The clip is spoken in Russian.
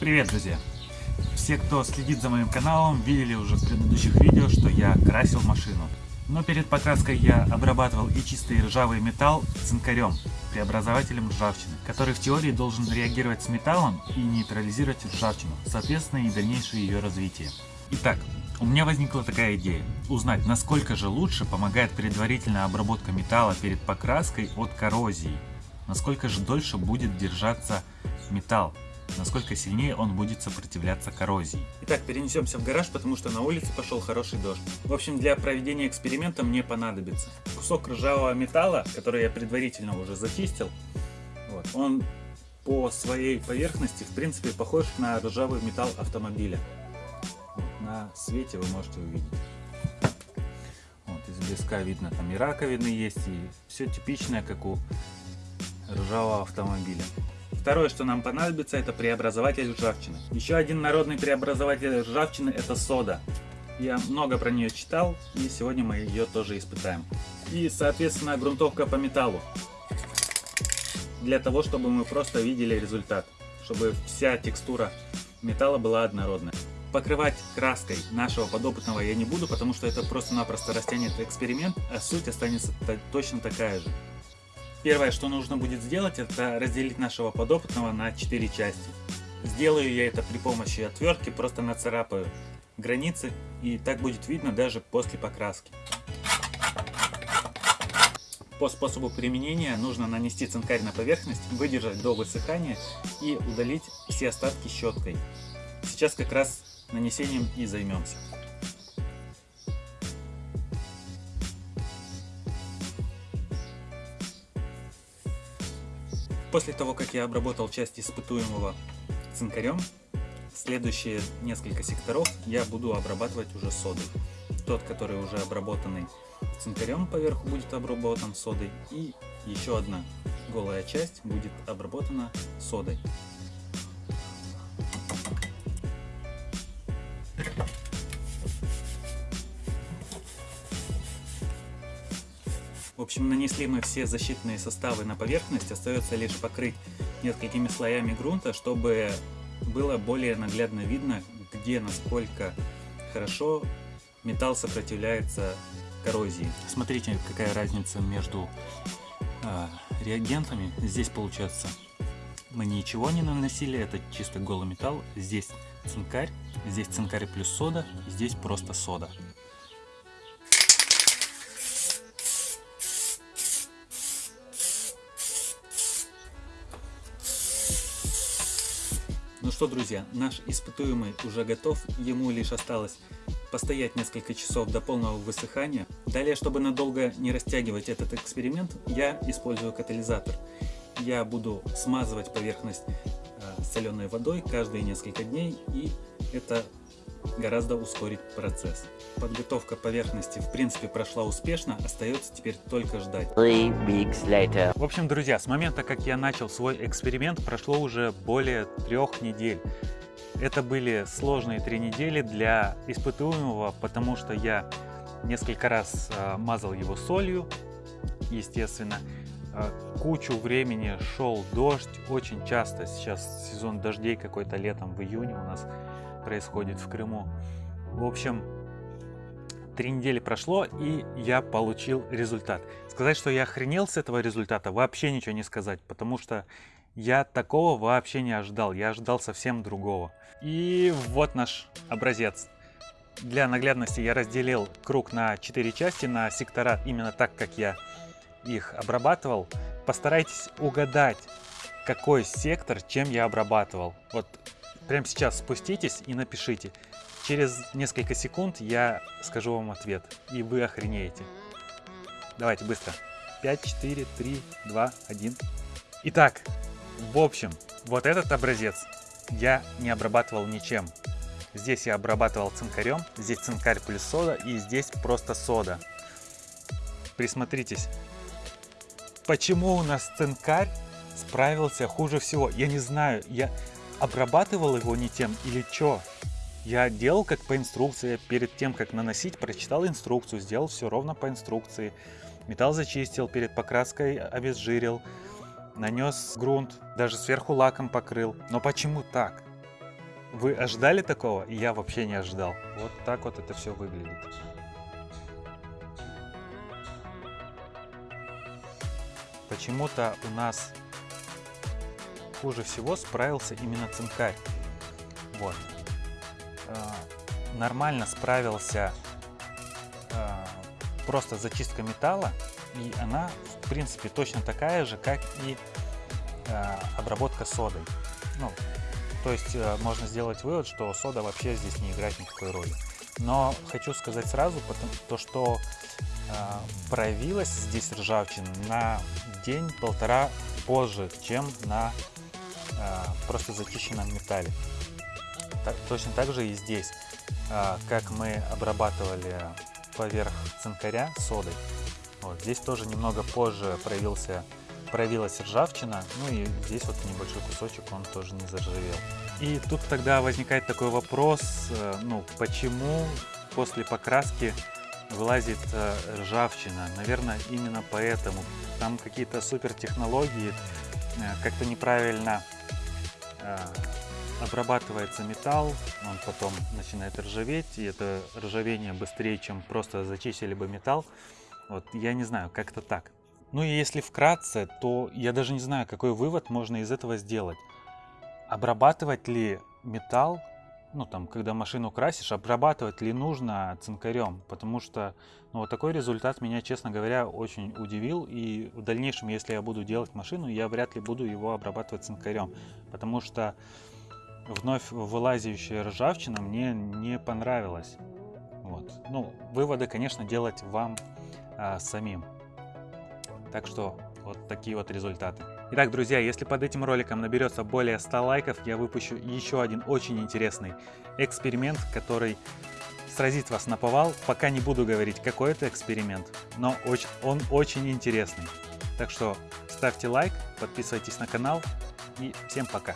Привет, друзья! Все, кто следит за моим каналом, видели уже в предыдущих видео, что я красил машину. Но перед покраской я обрабатывал и чистый ржавый металл цинкарем, преобразователем ржавчины, который в теории должен реагировать с металлом и нейтрализировать ржавчину, соответственно и дальнейшее ее развитие. Итак, у меня возникла такая идея, узнать, насколько же лучше помогает предварительная обработка металла перед покраской от коррозии, насколько же дольше будет держаться металл, насколько сильнее он будет сопротивляться коррозии. Итак, перенесемся в гараж, потому что на улице пошел хороший дождь. В общем, для проведения эксперимента мне понадобится кусок ржавого металла, который я предварительно уже зачистил. Вот. Он по своей поверхности, в принципе, похож на ржавый металл автомобиля. На свете вы можете увидеть. Вот, из близка видно, там и раковины есть, и все типичное, как у ржавого автомобиля. Второе, что нам понадобится, это преобразователь ржавчины. Еще один народный преобразователь ржавчины это сода. Я много про нее читал, и сегодня мы ее тоже испытаем. И, соответственно, грунтовка по металлу. Для того, чтобы мы просто видели результат. Чтобы вся текстура металла была однородная. Покрывать краской нашего подопытного я не буду, потому что это просто-напросто растянет эксперимент, а суть останется точно такая же. Первое, что нужно будет сделать, это разделить нашего подопытного на 4 части. Сделаю я это при помощи отвертки, просто нацарапаю границы, и так будет видно даже после покраски. По способу применения нужно нанести цинкарь на поверхность, выдержать до высыхания и удалить все остатки щеткой. Сейчас как раз нанесением и займемся. После того, как я обработал часть испытуемого цинкарем, следующие несколько секторов я буду обрабатывать уже содой. Тот, который уже обработанный цинкарем поверху будет обработан содой и еще одна голая часть будет обработана содой. Общем, нанесли мы все защитные составы на поверхность, остается лишь покрыть несколькими слоями грунта, чтобы было более наглядно видно, где насколько хорошо металл сопротивляется коррозии. Смотрите, какая разница между э, реагентами. Здесь получается мы ничего не наносили, это чисто голый металл. Здесь цинкарь, здесь цинкарь плюс сода, здесь просто сода. Ну что, друзья, наш испытуемый уже готов, ему лишь осталось постоять несколько часов до полного высыхания. Далее, чтобы надолго не растягивать этот эксперимент, я использую катализатор. Я буду смазывать поверхность э, соленой водой каждые несколько дней, и это гораздо ускорить процесс. Подготовка поверхности в принципе прошла успешно, остается теперь только ждать. В общем, друзья, с момента как я начал свой эксперимент прошло уже более трех недель. Это были сложные три недели для испытуемого, потому что я несколько раз э, мазал его солью, естественно. Э, кучу времени шел дождь, очень часто сейчас сезон дождей какой-то летом в июне у нас происходит в Крыму. В общем, три недели прошло, и я получил результат. Сказать, что я охренел с этого результата, вообще ничего не сказать, потому что я такого вообще не ожидал, я ожидал совсем другого. И вот наш образец. Для наглядности я разделил круг на 4 части, на сектора, именно так, как я их обрабатывал. Постарайтесь угадать, какой сектор чем я обрабатывал. Вот Прямо сейчас спуститесь и напишите. Через несколько секунд я скажу вам ответ, и вы охренеете. Давайте быстро. 5, 4, 3, 2, 1. Итак, в общем, вот этот образец я не обрабатывал ничем. Здесь я обрабатывал цинкарем, здесь цинкарь плюс сода, и здесь просто сода. Присмотритесь. Почему у нас цинкарь справился хуже всего? Я не знаю, я обрабатывал его не тем или что. Я делал как по инструкции, перед тем как наносить, прочитал инструкцию, сделал все ровно по инструкции. Металл зачистил, перед покраской обезжирил, нанес грунт, даже сверху лаком покрыл. Но почему так? Вы ожидали такого? Я вообще не ожидал. Вот так вот это все выглядит. Почему-то у нас хуже всего справился именно цинкарь. Вот. А, нормально справился а, просто зачистка металла, и она, в принципе, точно такая же, как и а, обработка содой. Ну, то есть э, можно сделать вывод, что сода вообще здесь не играет никакой роли. Но хочу сказать сразу, то, что э, проявилась здесь ржавчина на день-полтора позже, чем на э, просто зачищенном металле. Так, точно так же и здесь, э, как мы обрабатывали поверх цинкаря содой. Вот, здесь тоже немного позже проявился проявилась ржавчина, ну и здесь вот небольшой кусочек, он тоже не заржавел. И тут тогда возникает такой вопрос, э, ну почему после покраски вылазит э, ржавчина? Наверное, именно поэтому. Там какие-то супер технологии, э, как-то неправильно обрабатывается металл, он потом начинает ржаветь, и это ржавение быстрее, чем просто зачистили бы металл. Вот, я не знаю, как-то так. Ну и если вкратце, то я даже не знаю, какой вывод можно из этого сделать. Обрабатывать ли металл, ну там, когда машину красишь, обрабатывать ли нужно цинкарем? Потому что ну, вот такой результат меня, честно говоря, очень удивил. И в дальнейшем, если я буду делать машину, я вряд ли буду его обрабатывать цинкарем. Потому что вновь вылазящая ржавчина мне не понравилась. Вот. Ну, выводы, конечно, делать вам а, самим. Так что вот такие вот результаты. Итак, друзья, если под этим роликом наберется более 100 лайков, я выпущу еще один очень интересный эксперимент, который сразит вас на повал. Пока не буду говорить, какой это эксперимент, но он очень интересный. Так что ставьте лайк, подписывайтесь на канал и всем пока.